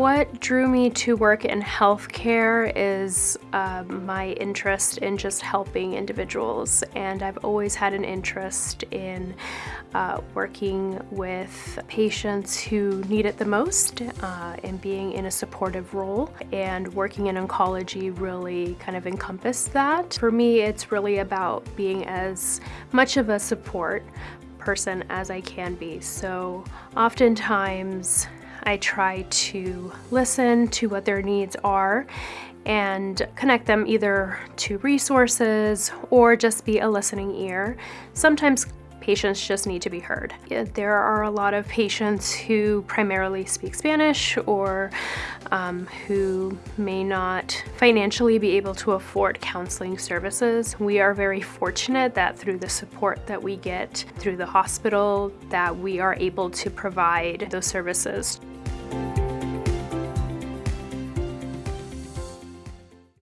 What drew me to work in healthcare is um, my interest in just helping individuals. And I've always had an interest in uh, working with patients who need it the most uh, and being in a supportive role. And working in oncology really kind of encompassed that. For me it's really about being as much of a support person as I can be. So oftentimes I try to listen to what their needs are and connect them either to resources or just be a listening ear. Sometimes patients just need to be heard. There are a lot of patients who primarily speak Spanish or um, who may not financially be able to afford counseling services. We are very fortunate that through the support that we get through the hospital that we are able to provide those services.